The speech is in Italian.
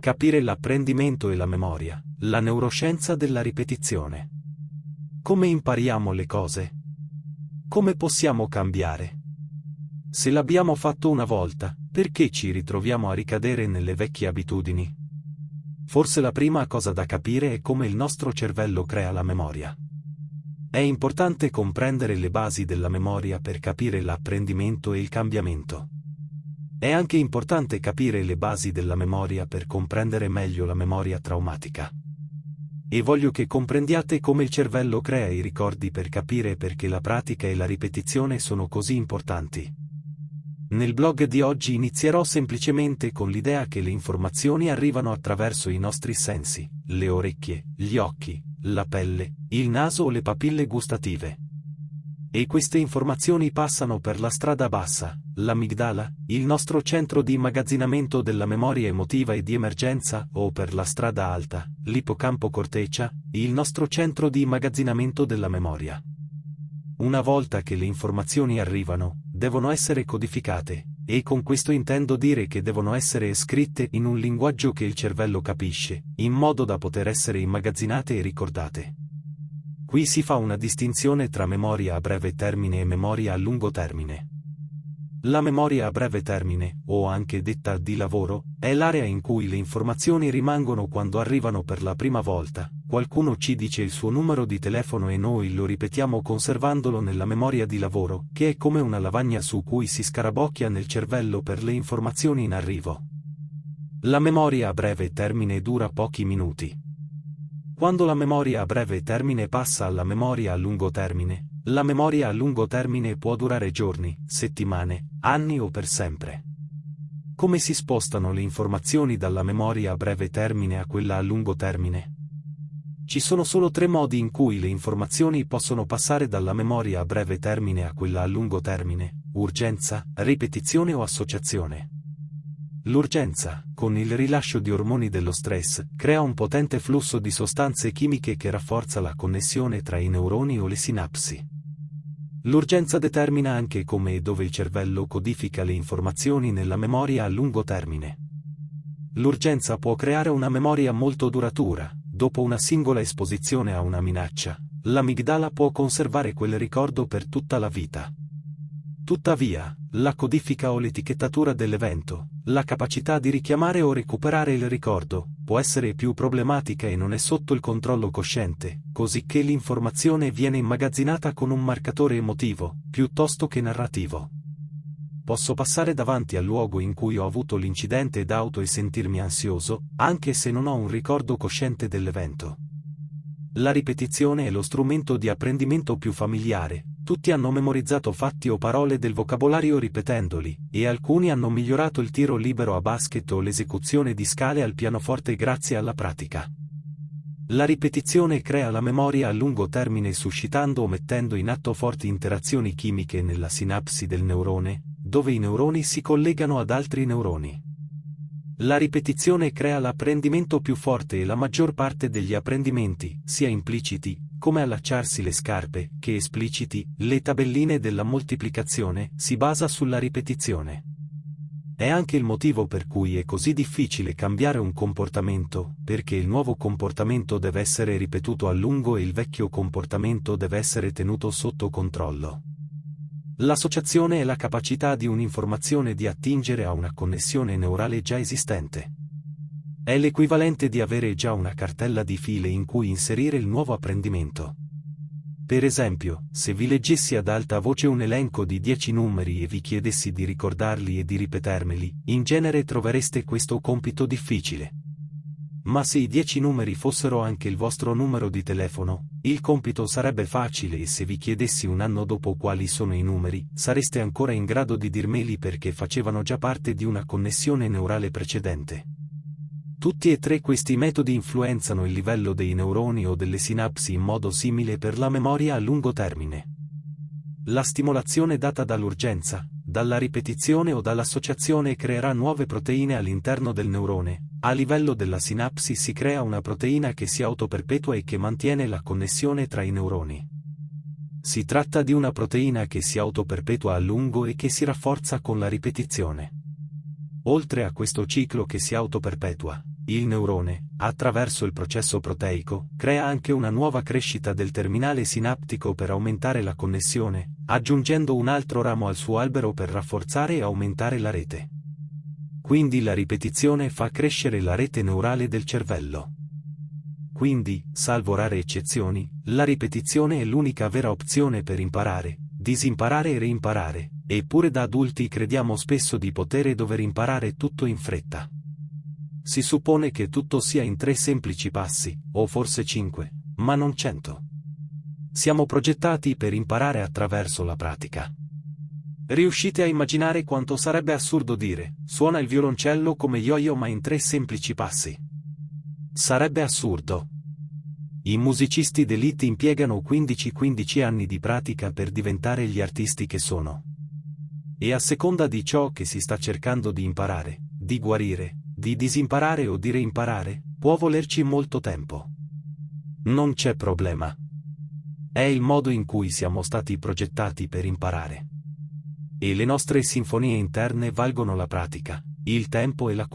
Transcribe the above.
Capire l'apprendimento e la memoria, la neuroscienza della ripetizione. Come impariamo le cose? Come possiamo cambiare? Se l'abbiamo fatto una volta, perché ci ritroviamo a ricadere nelle vecchie abitudini? Forse la prima cosa da capire è come il nostro cervello crea la memoria. È importante comprendere le basi della memoria per capire l'apprendimento e il cambiamento. È anche importante capire le basi della memoria per comprendere meglio la memoria traumatica. E voglio che comprendiate come il cervello crea i ricordi per capire perché la pratica e la ripetizione sono così importanti. Nel blog di oggi inizierò semplicemente con l'idea che le informazioni arrivano attraverso i nostri sensi, le orecchie, gli occhi, la pelle, il naso o le papille gustative. E queste informazioni passano per la strada bassa, l'amigdala, il nostro centro di immagazzinamento della memoria emotiva e di emergenza, o per la strada alta, l'ippocampo corteccia, il nostro centro di immagazzinamento della memoria. Una volta che le informazioni arrivano, devono essere codificate, e con questo intendo dire che devono essere scritte in un linguaggio che il cervello capisce, in modo da poter essere immagazzinate e ricordate. Qui si fa una distinzione tra memoria a breve termine e memoria a lungo termine. La memoria a breve termine, o anche detta di lavoro, è l'area in cui le informazioni rimangono quando arrivano per la prima volta. Qualcuno ci dice il suo numero di telefono e noi lo ripetiamo conservandolo nella memoria di lavoro, che è come una lavagna su cui si scarabocchia nel cervello per le informazioni in arrivo. La memoria a breve termine dura pochi minuti. Quando la memoria a breve termine passa alla memoria a lungo termine, la memoria a lungo termine può durare giorni, settimane, anni o per sempre. Come si spostano le informazioni dalla memoria a breve termine a quella a lungo termine? Ci sono solo tre modi in cui le informazioni possono passare dalla memoria a breve termine a quella a lungo termine, urgenza, ripetizione o associazione. L'urgenza, con il rilascio di ormoni dello stress, crea un potente flusso di sostanze chimiche che rafforza la connessione tra i neuroni o le sinapsi. L'urgenza determina anche come e dove il cervello codifica le informazioni nella memoria a lungo termine. L'urgenza può creare una memoria molto duratura, dopo una singola esposizione a una minaccia, l'amigdala può conservare quel ricordo per tutta la vita. Tuttavia, la codifica o l'etichettatura dell'evento, la capacità di richiamare o recuperare il ricordo, può essere più problematica e non è sotto il controllo cosciente, così che l'informazione viene immagazzinata con un marcatore emotivo, piuttosto che narrativo. Posso passare davanti al luogo in cui ho avuto l'incidente d'auto e sentirmi ansioso, anche se non ho un ricordo cosciente dell'evento. La ripetizione è lo strumento di apprendimento più familiare, tutti hanno memorizzato fatti o parole del vocabolario ripetendoli, e alcuni hanno migliorato il tiro libero a basket o l'esecuzione di scale al pianoforte grazie alla pratica. La ripetizione crea la memoria a lungo termine suscitando o mettendo in atto forti interazioni chimiche nella sinapsi del neurone, dove i neuroni si collegano ad altri neuroni. La ripetizione crea l'apprendimento più forte e la maggior parte degli apprendimenti, sia impliciti, come allacciarsi le scarpe, che espliciti, le tabelline della moltiplicazione, si basa sulla ripetizione. È anche il motivo per cui è così difficile cambiare un comportamento, perché il nuovo comportamento deve essere ripetuto a lungo e il vecchio comportamento deve essere tenuto sotto controllo. L'associazione è la capacità di un'informazione di attingere a una connessione neurale già esistente. È l'equivalente di avere già una cartella di file in cui inserire il nuovo apprendimento. Per esempio, se vi leggessi ad alta voce un elenco di 10 numeri e vi chiedessi di ricordarli e di ripetermeli, in genere trovereste questo compito difficile. Ma se i 10 numeri fossero anche il vostro numero di telefono, il compito sarebbe facile e se vi chiedessi un anno dopo quali sono i numeri, sareste ancora in grado di dirmeli perché facevano già parte di una connessione neurale precedente. Tutti e tre questi metodi influenzano il livello dei neuroni o delle sinapsi in modo simile per la memoria a lungo termine. La stimolazione data dall'urgenza, dalla ripetizione o dall'associazione creerà nuove proteine all'interno del neurone. A livello della sinapsi si crea una proteina che si autoperpetua e che mantiene la connessione tra i neuroni. Si tratta di una proteina che si autoperpetua a lungo e che si rafforza con la ripetizione. Oltre a questo ciclo che si autoperpetua, il neurone, attraverso il processo proteico, crea anche una nuova crescita del terminale sinaptico per aumentare la connessione, aggiungendo un altro ramo al suo albero per rafforzare e aumentare la rete. Quindi la ripetizione fa crescere la rete neurale del cervello. Quindi, salvo rare eccezioni, la ripetizione è l'unica vera opzione per imparare, disimparare e reimparare, eppure da adulti crediamo spesso di poter e dover imparare tutto in fretta. Si suppone che tutto sia in tre semplici passi, o forse cinque, ma non cento. Siamo progettati per imparare attraverso la pratica. Riuscite a immaginare quanto sarebbe assurdo dire, suona il violoncello come yo-yo ma in tre semplici passi? Sarebbe assurdo. I musicisti d'elite impiegano 15-15 anni di pratica per diventare gli artisti che sono. E a seconda di ciò che si sta cercando di imparare, di guarire, di disimparare o di reimparare, può volerci molto tempo. Non c'è problema. È il modo in cui siamo stati progettati per imparare. E le nostre sinfonie interne valgono la pratica, il tempo e la